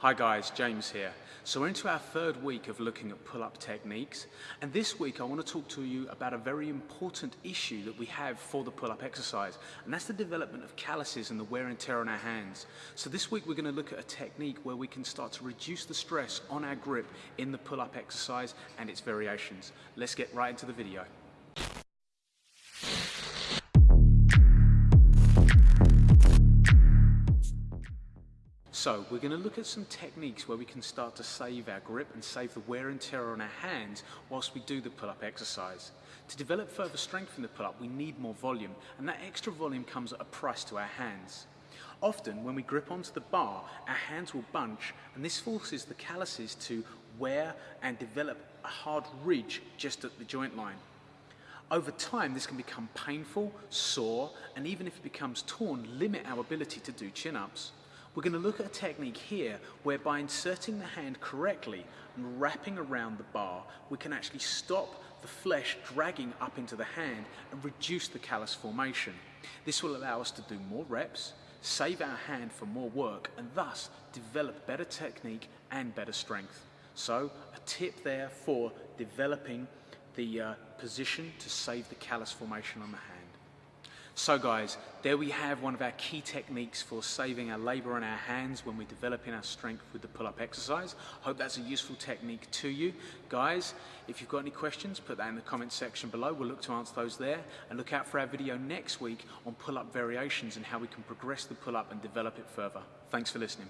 Hi guys, James here. So we're into our third week of looking at pull-up techniques and this week I want to talk to you about a very important issue that we have for the pull-up exercise and that's the development of calluses and the wear and tear on our hands. So this week we're going to look at a technique where we can start to reduce the stress on our grip in the pull-up exercise and its variations. Let's get right into the video. So we're going to look at some techniques where we can start to save our grip and save the wear and tear on our hands whilst we do the pull-up exercise. To develop further strength in the pull-up we need more volume and that extra volume comes at a price to our hands. Often when we grip onto the bar our hands will bunch and this forces the calluses to wear and develop a hard ridge just at the joint line. Over time, this can become painful, sore, and even if it becomes torn, limit our ability to do chin-ups. We're going to look at a technique here where by inserting the hand correctly and wrapping around the bar, we can actually stop the flesh dragging up into the hand and reduce the callus formation. This will allow us to do more reps, save our hand for more work, and thus develop better technique and better strength. So a tip there for developing the uh, position to save the callus formation on the hand. So guys, there we have one of our key techniques for saving our labor on our hands when we're developing our strength with the pull-up exercise. Hope that's a useful technique to you. Guys, if you've got any questions, put that in the comment section below. We'll look to answer those there. And look out for our video next week on pull-up variations and how we can progress the pull-up and develop it further. Thanks for listening.